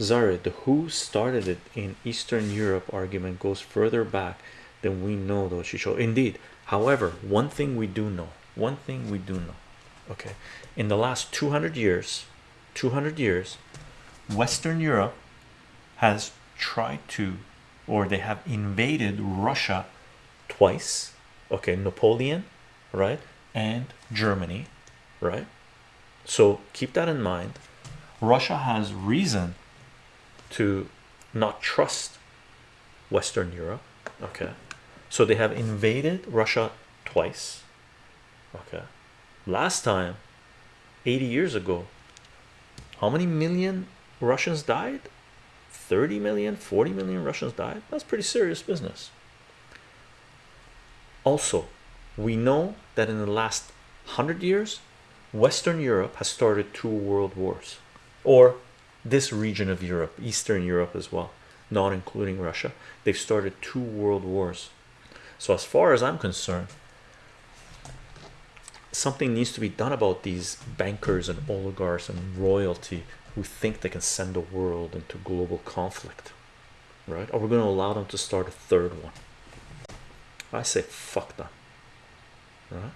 Zara, the who started it in Eastern Europe argument goes further back than we know, though. She showed indeed. However, one thing we do know, one thing we do know, okay, in the last 200 years, 200 years, Western Europe has tried to, or they have invaded Russia twice, okay, Napoleon, right, and Germany, right. So keep that in mind. Russia has reason to not trust Western Europe. Okay, so they have invaded Russia twice. Okay, last time 80 years ago, how many million Russians died? 30 million, 40 million Russians died. That's pretty serious business. Also, we know that in the last hundred years, Western Europe has started two world wars, or this region of Europe, Eastern Europe as well, not including Russia. They've started two world wars. So, as far as I'm concerned, something needs to be done about these bankers and oligarchs and royalty who think they can send the world into global conflict, right? Are we going to allow them to start a third one? I say fuck them, right?